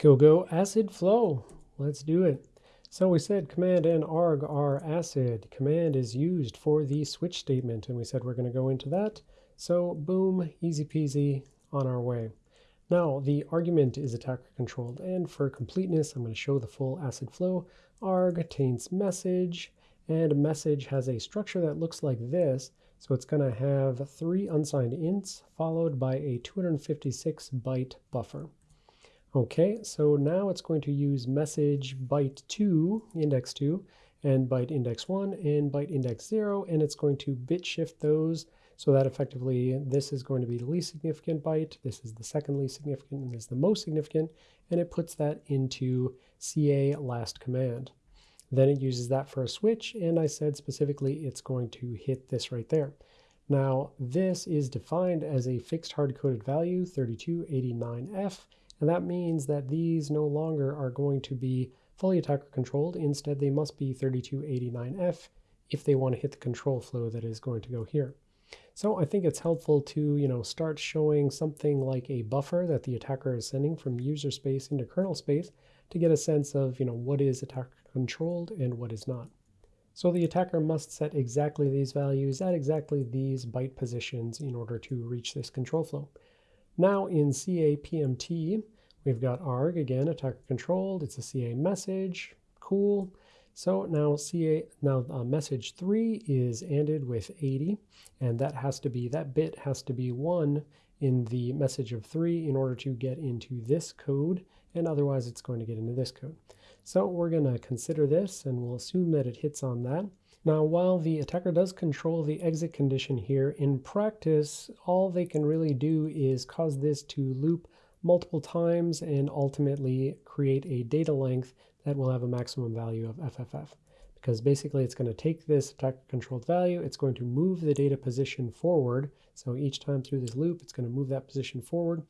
Go go acid flow. Let's do it. So we said command and arg are acid. Command is used for the switch statement, and we said we're going to go into that. So boom, easy peasy, on our way. Now the argument is attacker controlled, and for completeness, I'm going to show the full acid flow. arg contains message, and message has a structure that looks like this. So it's going to have three unsigned ints followed by a 256 byte buffer. Okay, so now it's going to use message byte 2, index 2, and byte index 1 and byte index 0, and it's going to bit shift those so that effectively this is going to be the least significant byte, this is the second least significant, and this is the most significant, and it puts that into CA last command. Then it uses that for a switch, and I said specifically it's going to hit this right there. Now, this is defined as a fixed hard-coded value, 3289F, and that means that these no longer are going to be fully attacker controlled. Instead, they must be 3289F if they want to hit the control flow that is going to go here. So I think it's helpful to, you know, start showing something like a buffer that the attacker is sending from user space into kernel space to get a sense of, you know, what is attacker controlled and what is not. So the attacker must set exactly these values at exactly these byte positions in order to reach this control flow. Now in CA PMT, we've got arg, again, attacker controlled. It's a CA message. Cool. So now CA, now uh, message 3 is ANDed with 80, and that has to be, that bit has to be 1 in the message of 3 in order to get into this code, and otherwise it's going to get into this code. So we're going to consider this, and we'll assume that it hits on that. Now, while the attacker does control the exit condition here, in practice, all they can really do is cause this to loop multiple times and ultimately create a data length that will have a maximum value of FFF. Because basically it's going to take this attacker controlled value, it's going to move the data position forward. So each time through this loop, it's going to move that position forward.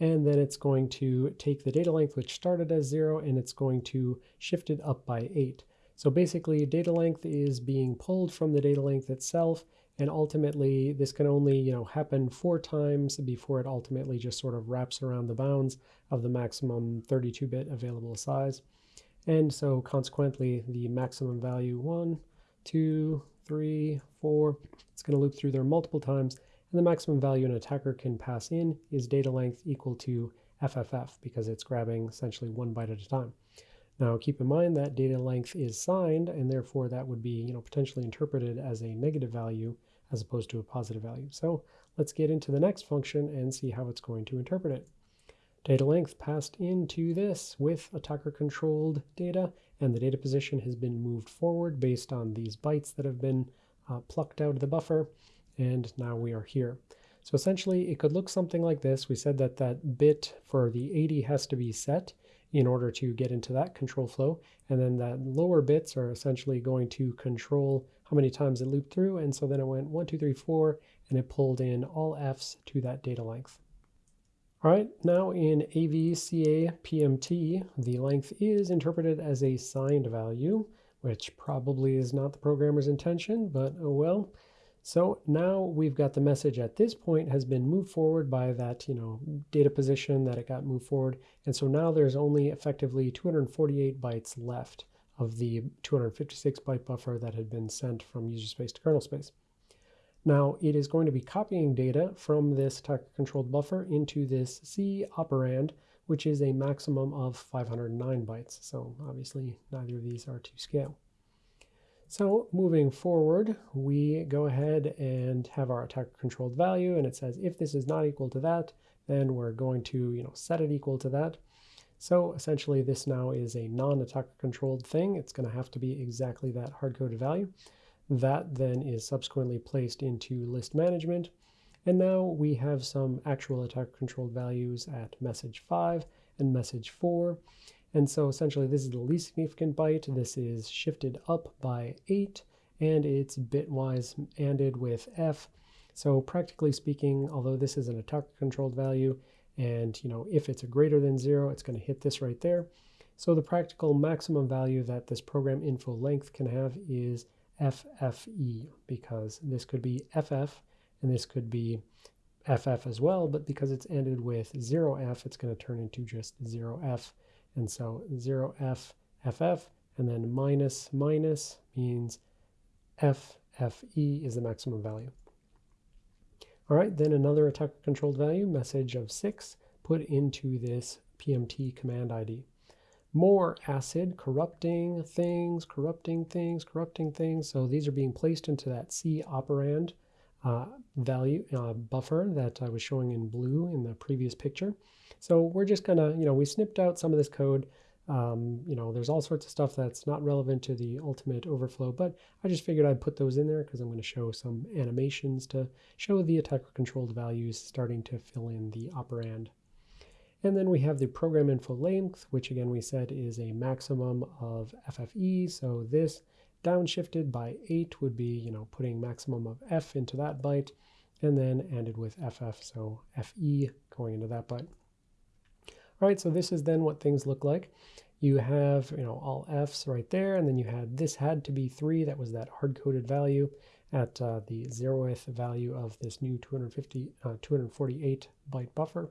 And then it's going to take the data length, which started as zero, and it's going to shift it up by eight. So basically data length is being pulled from the data length itself and ultimately this can only you know happen four times before it ultimately just sort of wraps around the bounds of the maximum 32-bit available size. And so consequently the maximum value one, two, three, four, it's going to loop through there multiple times and the maximum value an attacker can pass in is data length equal to FFF because it's grabbing essentially one byte at a time. Now keep in mind that data length is signed and therefore that would be you know, potentially interpreted as a negative value as opposed to a positive value. So let's get into the next function and see how it's going to interpret it. Data length passed into this with attacker controlled data and the data position has been moved forward based on these bytes that have been uh, plucked out of the buffer and now we are here. So essentially it could look something like this. We said that that bit for the 80 has to be set in order to get into that control flow. And then that lower bits are essentially going to control how many times it looped through. And so then it went one, two, three, four, and it pulled in all Fs to that data length. All right, now in AVCA PMT, the length is interpreted as a signed value, which probably is not the programmer's intention, but oh well. So now we've got the message at this point has been moved forward by that, you know, data position that it got moved forward. And so now there's only effectively 248 bytes left of the 256 byte buffer that had been sent from user space to kernel space. Now it is going to be copying data from this attacker controlled buffer into this C operand, which is a maximum of 509 bytes. So obviously neither of these are to scale. So moving forward, we go ahead and have our attacker controlled value, and it says if this is not equal to that, then we're going to you know set it equal to that. So essentially this now is a non-attacker controlled thing. It's going to have to be exactly that hard-coded value. That then is subsequently placed into list management. And now we have some actual attacker controlled values at message 5 and message 4. And so essentially this is the least significant byte. This is shifted up by 8 and it's bitwise ANDed with F. So practically speaking, although this is an attacker controlled value and you know if it's a greater than 0, it's going to hit this right there. So the practical maximum value that this program info length can have is FFE because this could be FF and this could be FF as well, but because it's ended with 0F, it's going to turn into just 0F. And so 0F, FF, and then minus minus means FFE is the maximum value. All right, then another attacker controlled value, message of 6, put into this PMT command ID. More acid, corrupting things, corrupting things, corrupting things. So these are being placed into that C operand uh, value uh, buffer that I was showing in blue in the previous picture. So we're just gonna, you know, we snipped out some of this code. Um, you know, there's all sorts of stuff that's not relevant to the ultimate overflow, but I just figured I'd put those in there because I'm going to show some animations to show the attacker controlled values starting to fill in the operand. And then we have the program info length, which again we said is a maximum of FFE. So this downshifted by 8 would be, you know, putting maximum of F into that byte, and then ended with FF, so FE going into that byte. All right, so this is then what things look like. You have, you know, all Fs right there, and then you had, this had to be 3, that was that hard-coded value at uh, the zeroth value of this new 250, uh, 248 byte buffer.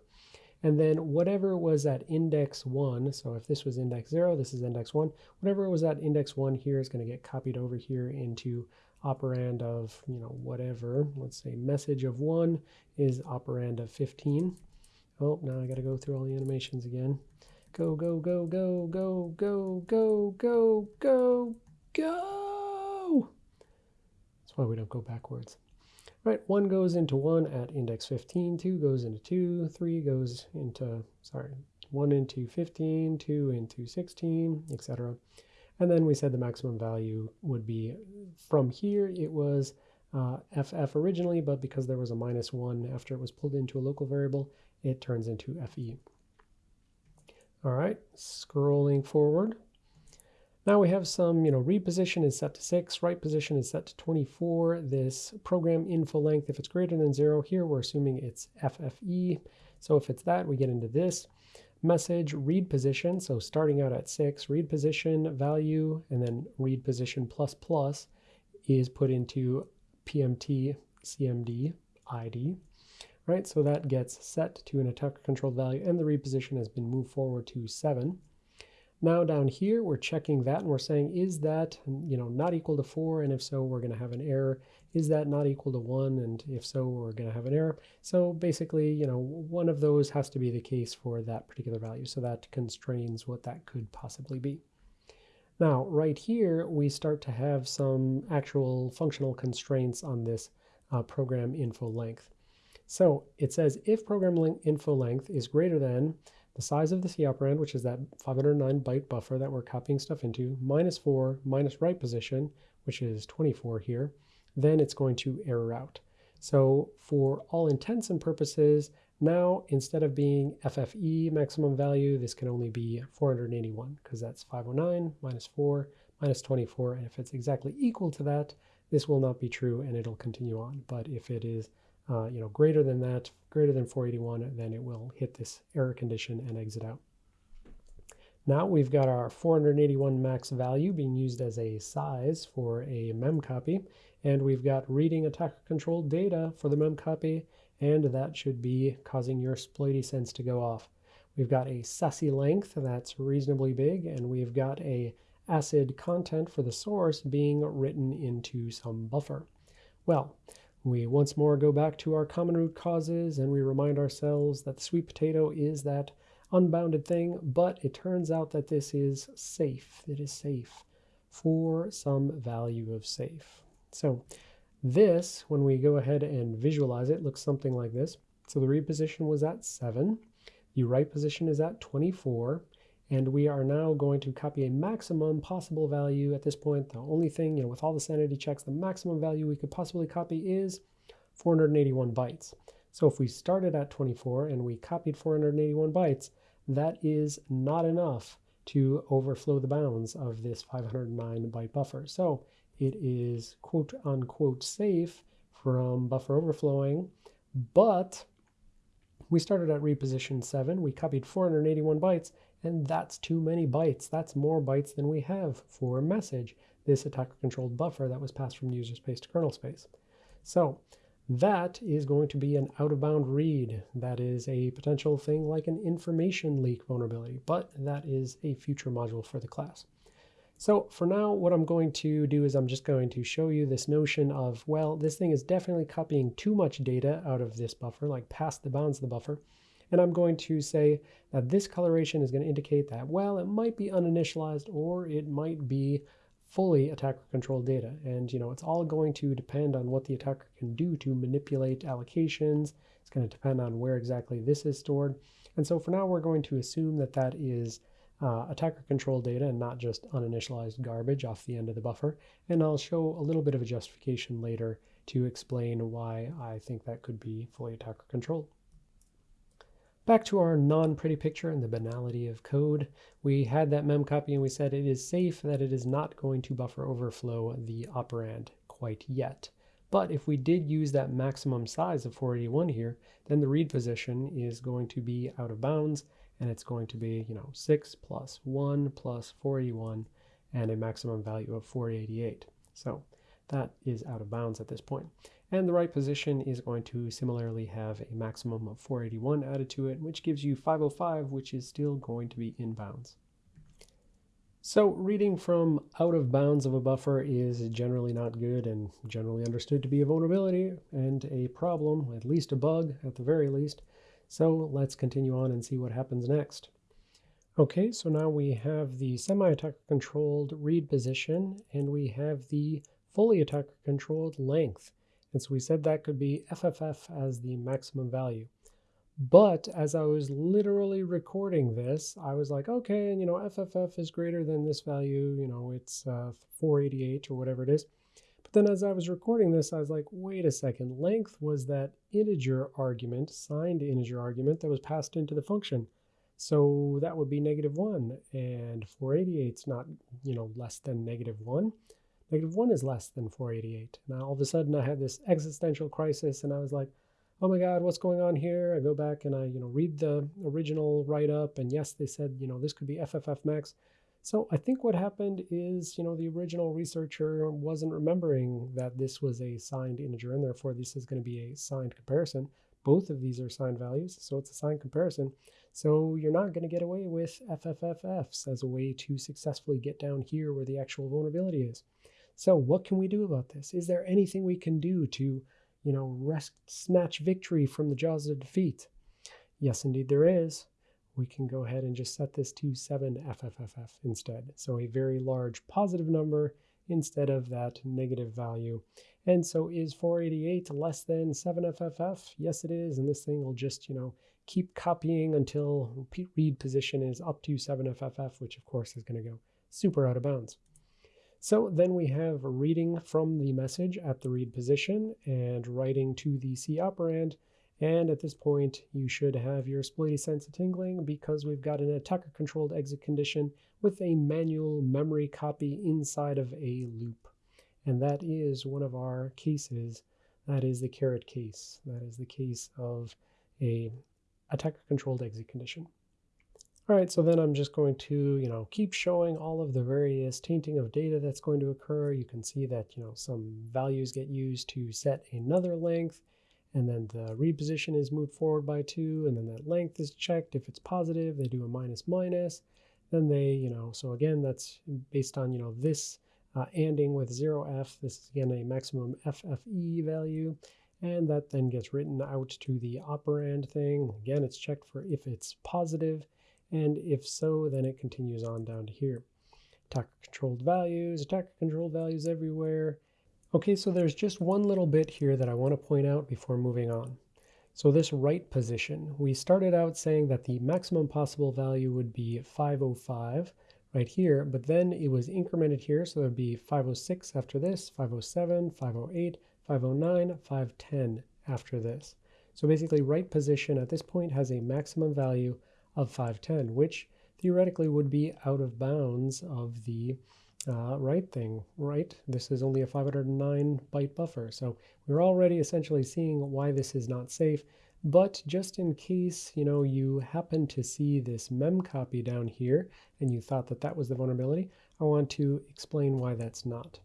And then whatever was at index 1, so if this was index 0, this is index 1, whatever was at index 1 here is going to get copied over here into operand of, you know, whatever. Let's say message of 1 is operand of 15. Oh, now I got to go through all the animations again. Go, go, go, go, go, go, go, go, go, go. That's why we don't go backwards. Right, 1 goes into 1 at index 15, 2 goes into 2, 3 goes into, sorry, 1 into 15, 2 into 16, etc. And then we said the maximum value would be, from here it was uh, FF originally, but because there was a minus 1 after it was pulled into a local variable, it turns into FE. All right, scrolling forward. Now we have some, you know, read position is set to 6, write position is set to 24. This program info length, if it's greater than 0, here we're assuming it's FFE. So if it's that, we get into this. Message read position, so starting out at 6, read position value, and then read position plus plus is put into PMT CMD ID. Right, so that gets set to an attacker controlled value, and the read position has been moved forward to 7. Now down here, we're checking that and we're saying, is that, you know, not equal to 4? And if so, we're going to have an error. Is that not equal to 1? And if so, we're going to have an error. So basically, you know, one of those has to be the case for that particular value. So that constrains what that could possibly be. Now, right here, we start to have some actual functional constraints on this uh, program info length. So it says if program info length is greater than the size of the C operand, which is that 509 byte buffer that we're copying stuff into, minus 4 minus write position, which is 24 here, then it's going to error out. So for all intents and purposes, now instead of being FFE maximum value, this can only be 481 because that's 509 minus 4 minus 24. And if it's exactly equal to that, this will not be true and it'll continue on. But if it is uh, you know, greater than that, greater than 481, then it will hit this error condition and exit out. Now we've got our 481 max value being used as a size for a mem copy, and we've got reading attacker controlled data for the mem copy, and that should be causing your sploity sense to go off. We've got a sassy length that's reasonably big, and we've got a acid content for the source being written into some buffer. Well, we once more go back to our common root causes and we remind ourselves that the sweet potato is that unbounded thing, but it turns out that this is safe. It is safe for some value of safe. So this, when we go ahead and visualize it, looks something like this. So the read position was at 7. The write position is at 24 and we are now going to copy a maximum possible value at this point. The only thing, you know, with all the sanity checks, the maximum value we could possibly copy is 481 bytes. So if we started at 24 and we copied 481 bytes, that is not enough to overflow the bounds of this 509 byte buffer. So it is quote unquote safe from buffer overflowing, but we started at reposition 7, we copied 481 bytes, and that's too many bytes. That's more bytes than we have for a message, this attacker-controlled buffer that was passed from user space to kernel space. So that is going to be an out-of-bound read. That is a potential thing like an information leak vulnerability, but that is a future module for the class. So for now, what I'm going to do is I'm just going to show you this notion of, well, this thing is definitely copying too much data out of this buffer, like past the bounds of the buffer. And I'm going to say that this coloration is going to indicate that, well, it might be uninitialized or it might be fully attacker controlled data. And you know, it's all going to depend on what the attacker can do to manipulate allocations. It's going to depend on where exactly this is stored. And so for now, we're going to assume that that is uh, attacker controlled data and not just uninitialized garbage off the end of the buffer. And I'll show a little bit of a justification later to explain why I think that could be fully attacker controlled. Back to our non-pretty picture and the banality of code. We had that mem copy and we said it is safe that it is not going to buffer overflow the operand quite yet. But if we did use that maximum size of 481 here, then the read position is going to be out of bounds and it's going to be, you know, 6 plus 1 plus 481 and a maximum value of 488. So that is out of bounds at this point. And the right position is going to similarly have a maximum of 481 added to it, which gives you 505, which is still going to be in bounds. So reading from out of bounds of a buffer is generally not good and generally understood to be a vulnerability and a problem, at least a bug at the very least. So let's continue on and see what happens next. Okay, so now we have the semi-attacker controlled read position and we have the fully attacker controlled length. And so we said that could be FFF as the maximum value. But as I was literally recording this, I was like, okay, and you know, FFF is greater than this value, you know, it's uh, 488 or whatever it is. But then as I was recording this, I was like, wait a second, length was that integer argument, signed integer argument that was passed into the function. So that would be negative one and 488 is not, you know, less than negative one. Negative 1 is less than 488. Now all of a sudden I had this existential crisis and I was like, oh my God, what's going on here? I go back and I, you know, read the original write-up and yes, they said, you know, this could be FFF max. So I think what happened is, you know, the original researcher wasn't remembering that this was a signed integer and therefore this is going to be a signed comparison. Both of these are signed values, so it's a signed comparison. So you're not going to get away with FFFFs as a way to successfully get down here where the actual vulnerability is. So what can we do about this? Is there anything we can do to, you know, rest, snatch victory from the jaws of defeat? Yes, indeed there is. We can go ahead and just set this to 7FFFF instead. So a very large positive number instead of that negative value. And so is 488 less than 7FFF? Yes, it is. And this thing will just, you know, keep copying until read position is up to 7FFF, which of course is going to go super out of bounds. So then we have reading from the message at the read position and writing to the C operand. And at this point, you should have your exploity sense of tingling because we've got an attacker controlled exit condition with a manual memory copy inside of a loop. And that is one of our cases. That is the carrot case. That is the case of a attacker controlled exit condition. All right, so then I'm just going to, you know, keep showing all of the various tainting of data that's going to occur. You can see that, you know, some values get used to set another length, and then the reposition is moved forward by two, and then that length is checked. If it's positive, they do a minus minus. Then they, you know, so again, that's based on, you know, this uh, anding with 0f. This is again a maximum FFE value. And that then gets written out to the operand thing. Again, it's checked for if it's positive. And if so, then it continues on down to here. Attacker controlled values, attacker controlled values everywhere. Okay, so there's just one little bit here that I want to point out before moving on. So this right position, we started out saying that the maximum possible value would be 505 right here, but then it was incremented here, so there'd be 506 after this, 507, 508, 509, 510 after this. So basically right position at this point has a maximum value of 510, which theoretically would be out of bounds of the uh, write thing, right? This is only a 509 byte buffer. So we're already essentially seeing why this is not safe. But just in case, you know, you happen to see this mem copy down here and you thought that that was the vulnerability, I want to explain why that's not.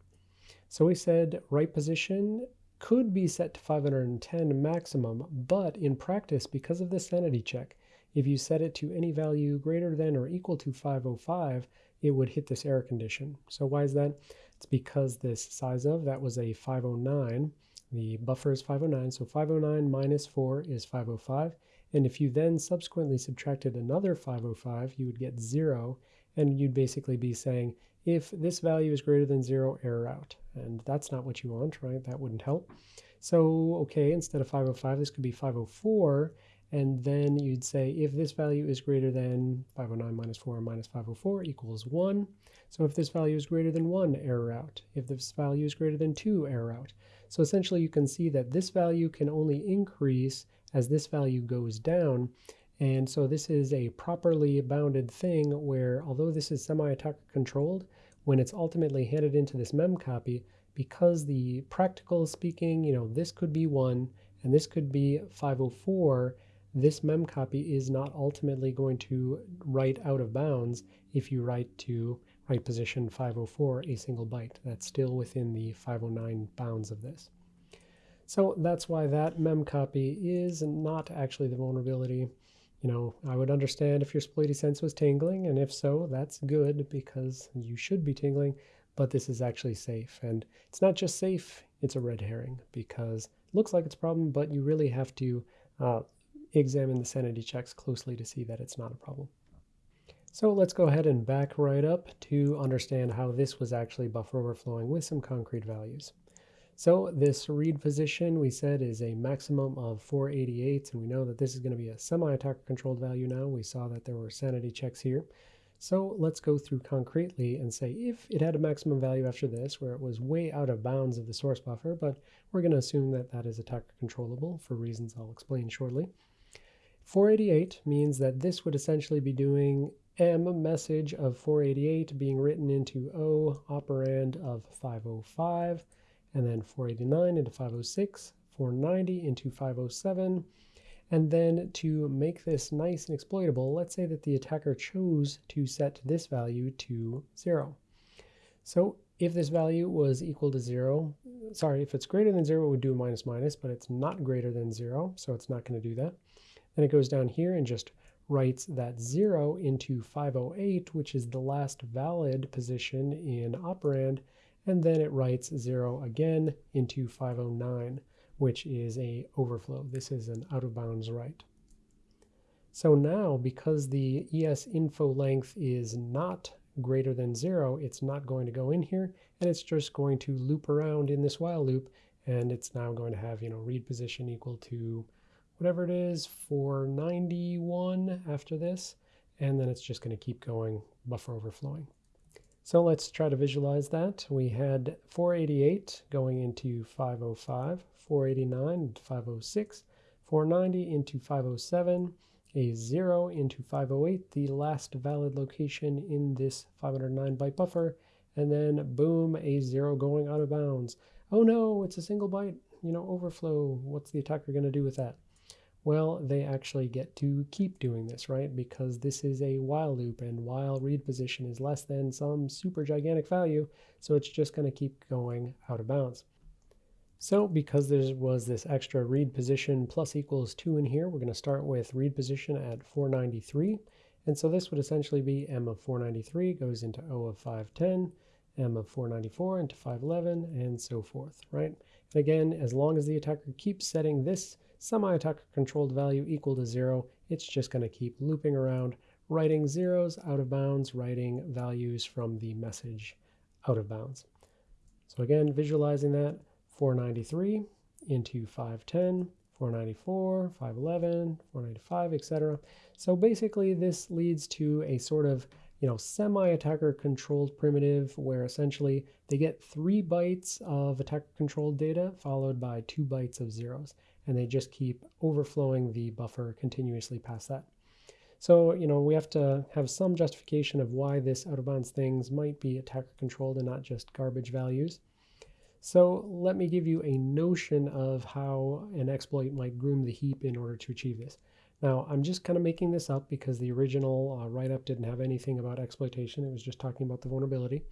So we said write position could be set to 510 maximum, but in practice, because of the sanity check, if you set it to any value greater than or equal to 505, it would hit this error condition. So why is that? It's because this size of, that was a 509. The buffer is 509, so 509 minus 4 is 505. And if you then subsequently subtracted another 505, you would get 0, and you'd basically be saying, if this value is greater than 0, error out. And that's not what you want, right? That wouldn't help. So, okay, instead of 505, this could be 504, and then you'd say if this value is greater than 509 minus 4 minus 504 equals 1. So if this value is greater than 1, error out. If this value is greater than 2, error out. So essentially you can see that this value can only increase as this value goes down. And so this is a properly bounded thing where although this is semi-attacker controlled, when it's ultimately handed into this mem copy, because the practical speaking, you know, this could be 1 and this could be 504, this mem copy is not ultimately going to write out of bounds if you write to write position 504 a single byte. That's still within the 509 bounds of this. So that's why that mem copy is not actually the vulnerability. You know, I would understand if your sploity sense was tingling, and if so, that's good because you should be tingling, but this is actually safe. And it's not just safe, it's a red herring because it looks like it's a problem, but you really have to uh, examine the sanity checks closely to see that it's not a problem. So let's go ahead and back right up to understand how this was actually buffer overflowing with some concrete values. So this read position we said is a maximum of 488 and we know that this is going to be a semi-attacker controlled value now. We saw that there were sanity checks here. So let's go through concretely and say if it had a maximum value after this where it was way out of bounds of the source buffer, but we're going to assume that that is attacker controllable for reasons I'll explain shortly. 488 means that this would essentially be doing M message of 488 being written into O operand of 505, and then 489 into 506, 490 into 507, and then to make this nice and exploitable, let's say that the attacker chose to set this value to 0. So if this value was equal to 0, sorry, if it's greater than 0, it would do minus minus, but it's not greater than 0, so it's not going to do that. Then it goes down here and just writes that 0 into 508, which is the last valid position in operand, and then it writes 0 again into 509, which is a overflow. This is an out of bounds write. So now, because the ES info length is not greater than 0, it's not going to go in here, and it's just going to loop around in this while loop, and it's now going to have, you know, read position equal to whatever it is, 491 after this, and then it's just going to keep going, buffer overflowing. So let's try to visualize that. We had 488 going into 505, 489 into 506, 490 into 507, a 0 into 508, the last valid location in this 509 byte buffer, and then boom, a 0 going out of bounds. Oh no, it's a single byte, you know, overflow. What's the attacker going to do with that? Well, they actually get to keep doing this, right? Because this is a while loop and while read position is less than some super gigantic value, so it's just going to keep going out of bounds. So because there was this extra read position plus equals 2 in here, we're going to start with read position at 493. And so this would essentially be m of 493 goes into o of 510, m of 494 into 511, and so forth, right? And again, as long as the attacker keeps setting this semi-attacker controlled value equal to zero, it's just going to keep looping around, writing zeros out of bounds, writing values from the message out of bounds. So again, visualizing that, 493 into 510, 494, 511, 495, etc. So basically this leads to a sort of you know, semi-attacker controlled primitive where essentially they get three bytes of attacker controlled data followed by two bytes of zeros and they just keep overflowing the buffer continuously past that. So, you know, we have to have some justification of why this out of bounds things might be attacker controlled and not just garbage values. So let me give you a notion of how an exploit might groom the heap in order to achieve this. Now, I'm just kind of making this up because the original uh, write-up didn't have anything about exploitation. It was just talking about the vulnerability.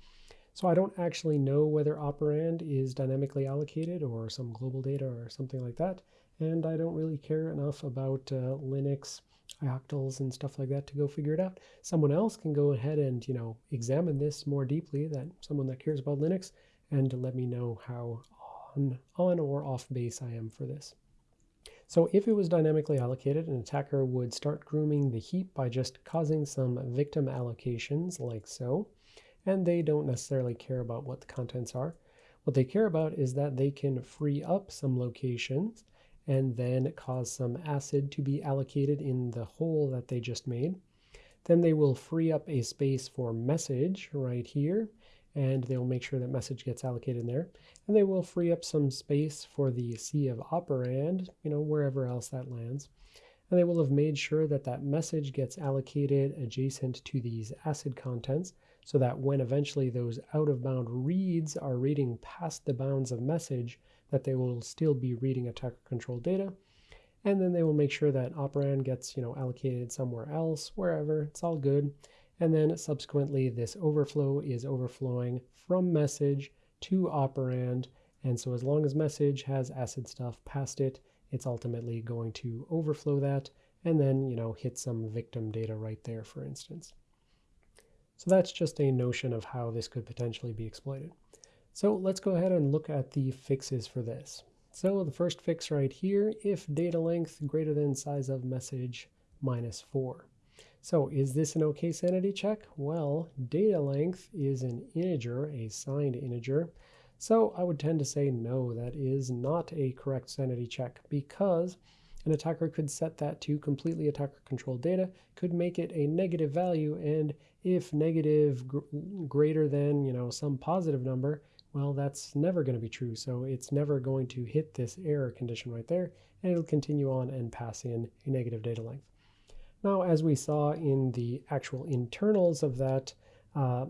So I don't actually know whether operand is dynamically allocated or some global data or something like that. And I don't really care enough about uh, Linux octals and stuff like that to go figure it out. Someone else can go ahead and, you know, examine this more deeply, that someone that cares about Linux, and let me know how on, on or off base I am for this. So if it was dynamically allocated, an attacker would start grooming the heap by just causing some victim allocations like so, and they don't necessarily care about what the contents are. What they care about is that they can free up some locations and then cause some acid to be allocated in the hole that they just made. Then they will free up a space for message right here, and they will make sure that message gets allocated in there. And they will free up some space for the C of operand, you know, wherever else that lands. And they will have made sure that that message gets allocated adjacent to these acid contents so that when eventually those out of bound reads are reading past the bounds of message, that they will still be reading attacker controlled data. And then they will make sure that operand gets, you know, allocated somewhere else, wherever, it's all good. And then subsequently, this overflow is overflowing from message to operand. And so as long as message has acid stuff past it, it's ultimately going to overflow that and then, you know, hit some victim data right there, for instance. So that's just a notion of how this could potentially be exploited. So let's go ahead and look at the fixes for this. So the first fix right here, if data length greater than size of message minus 4. So is this an okay sanity check? Well, data length is an integer, a signed integer. So I would tend to say no, that is not a correct sanity check because an attacker could set that to completely attacker controlled data, could make it a negative value, and if negative gr greater than, you know, some positive number, well, that's never going to be true. So it's never going to hit this error condition right there, and it'll continue on and pass in a negative data length. Now, as we saw in the actual internals of that, uh,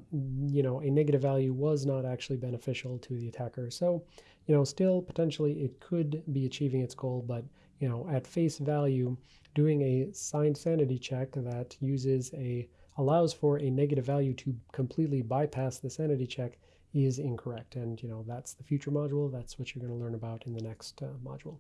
you know, a negative value was not actually beneficial to the attacker. So, you know, still potentially it could be achieving its goal, but, you know, at face value, doing a signed sanity check that uses a, allows for a negative value to completely bypass the sanity check is incorrect. And, you know, that's the future module. That's what you're going to learn about in the next uh, module.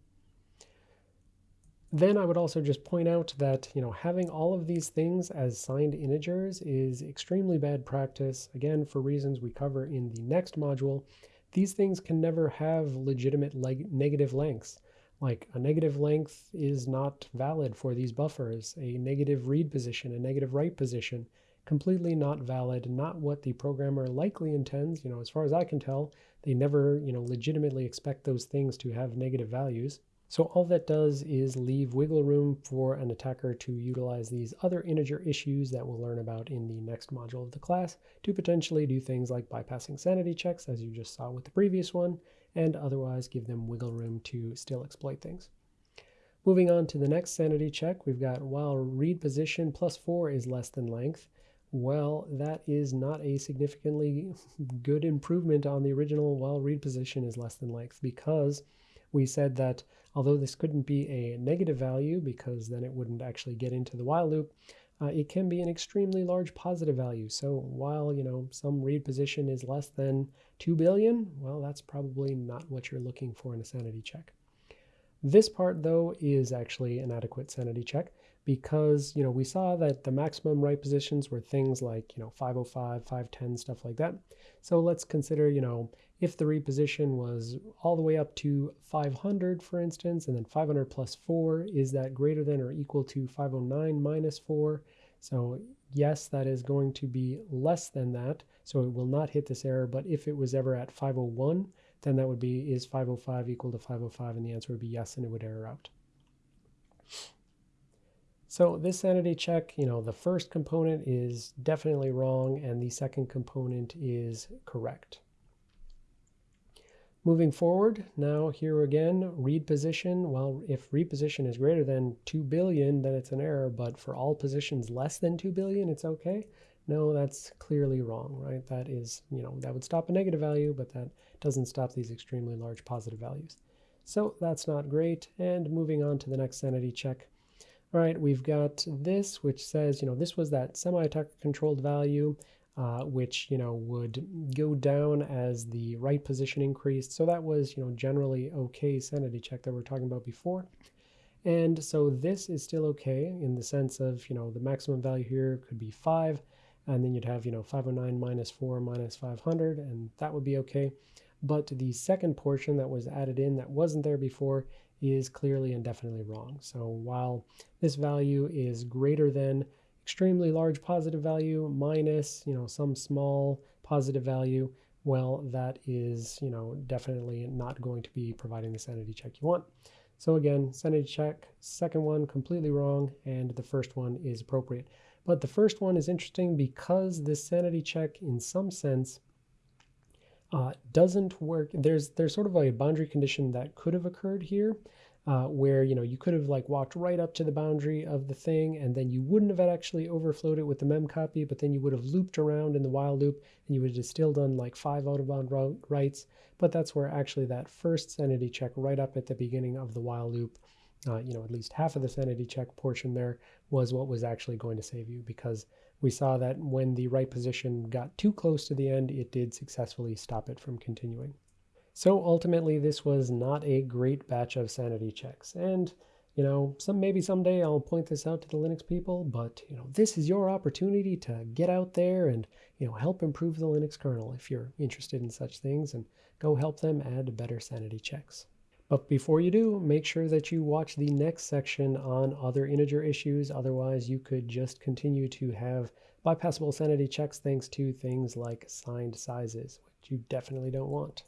Then I would also just point out that, you know, having all of these things as signed integers is extremely bad practice. Again, for reasons we cover in the next module, these things can never have legitimate leg negative lengths. Like a negative length is not valid for these buffers. A negative read position, a negative write position, completely not valid, not what the programmer likely intends. You know, as far as I can tell, they never, you know, legitimately expect those things to have negative values. So all that does is leave wiggle room for an attacker to utilize these other integer issues that we'll learn about in the next module of the class to potentially do things like bypassing sanity checks, as you just saw with the previous one, and otherwise give them wiggle room to still exploit things. Moving on to the next sanity check, we've got while read position plus 4 is less than length. Well, that is not a significantly good improvement on the original while read position is less than length because we said that although this couldn't be a negative value because then it wouldn't actually get into the while loop, uh, it can be an extremely large positive value. So while, you know, some read position is less than 2 billion, well, that's probably not what you're looking for in a sanity check. This part, though, is actually an adequate sanity check because, you know, we saw that the maximum write positions were things like, you know, 505, 510, stuff like that. So let's consider, you know, if the reposition was all the way up to 500, for instance, and then 500 plus 4, is that greater than or equal to 509 minus 4? So yes, that is going to be less than that, so it will not hit this error, but if it was ever at 501, then that would be is 505 equal to 505 and the answer would be yes and it would error out. So this sanity check, you know, the first component is definitely wrong and the second component is correct. Moving forward, now here again, read position. Well, if read position is greater than 2 billion, then it's an error, but for all positions less than 2 billion, it's okay. No, that's clearly wrong, right? That is, you know, that would stop a negative value, but that doesn't stop these extremely large positive values. So that's not great. And moving on to the next sanity check. All right, we've got this, which says, you know, this was that semi-attacker controlled value. Uh, which you know would go down as the right position increased. So that was you know generally okay sanity check that we are talking about before. And so this is still okay in the sense of you know the maximum value here could be 5 and then you'd have you know 509 minus 4 minus 500 and that would be okay. But the second portion that was added in that wasn't there before is clearly and definitely wrong. So while this value is greater than extremely large positive value minus, you know, some small positive value, well, that is, you know, definitely not going to be providing the sanity check you want. So again, sanity check, second one completely wrong, and the first one is appropriate. But the first one is interesting because this sanity check, in some sense, uh, doesn't work. There's there's sort of a boundary condition that could have occurred here, uh, where you know you could have like walked right up to the boundary of the thing and then you wouldn't have actually overflowed it with the mem copy but then you would have looped around in the while loop and you would have still done like five out of bound writes but that's where actually that first sanity check right up at the beginning of the while loop uh, you know at least half of the sanity check portion there was what was actually going to save you because we saw that when the write position got too close to the end it did successfully stop it from continuing so ultimately, this was not a great batch of sanity checks. And, you know, some maybe someday I'll point this out to the Linux people, but, you know, this is your opportunity to get out there and, you know, help improve the Linux kernel if you're interested in such things and go help them add better sanity checks. But before you do, make sure that you watch the next section on other integer issues. Otherwise, you could just continue to have bypassable sanity checks thanks to things like signed sizes, which you definitely don't want.